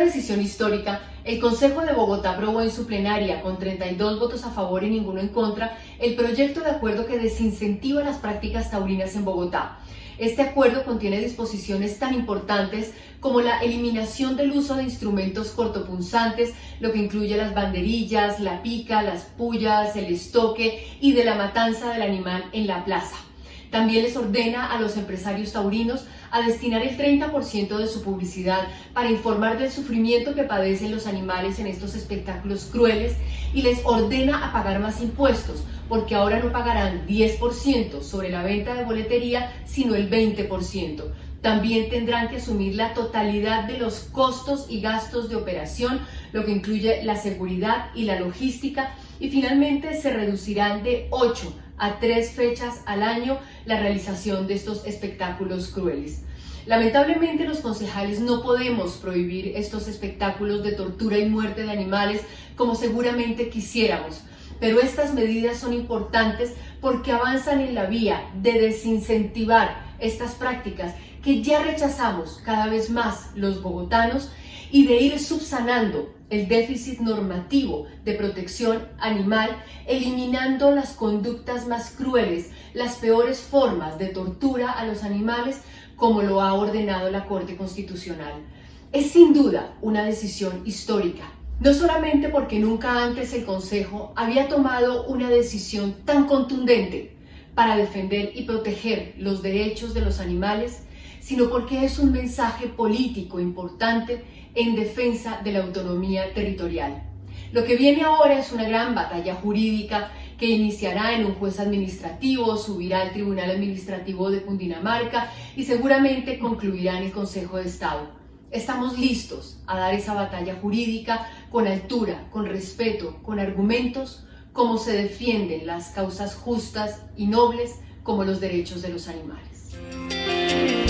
decisión histórica, el Consejo de Bogotá aprobó en su plenaria, con 32 votos a favor y ninguno en contra, el proyecto de acuerdo que desincentiva las prácticas taurinas en Bogotá. Este acuerdo contiene disposiciones tan importantes como la eliminación del uso de instrumentos cortopunzantes, lo que incluye las banderillas, la pica, las pullas, el estoque y de la matanza del animal en la plaza. También les ordena a los empresarios taurinos a destinar el 30% de su publicidad para informar del sufrimiento que padecen los animales en estos espectáculos crueles y les ordena a pagar más impuestos, porque ahora no pagarán 10% sobre la venta de boletería, sino el 20%. También tendrán que asumir la totalidad de los costos y gastos de operación, lo que incluye la seguridad y la logística, y finalmente se reducirán de 8 a 3 fechas al año la realización de estos espectáculos crueles. Lamentablemente los concejales no podemos prohibir estos espectáculos de tortura y muerte de animales como seguramente quisiéramos, pero estas medidas son importantes porque avanzan en la vía de desincentivar estas prácticas que ya rechazamos cada vez más los bogotanos y de ir subsanando el déficit normativo de protección animal, eliminando las conductas más crueles, las peores formas de tortura a los animales, como lo ha ordenado la Corte Constitucional. Es sin duda una decisión histórica, no solamente porque nunca antes el Consejo había tomado una decisión tan contundente para defender y proteger los derechos de los animales, sino porque es un mensaje político importante en defensa de la autonomía territorial. Lo que viene ahora es una gran batalla jurídica que iniciará en un juez administrativo, subirá al Tribunal Administrativo de Cundinamarca y seguramente concluirá en el Consejo de Estado. Estamos listos a dar esa batalla jurídica con altura, con respeto, con argumentos, como se defienden las causas justas y nobles como los derechos de los animales.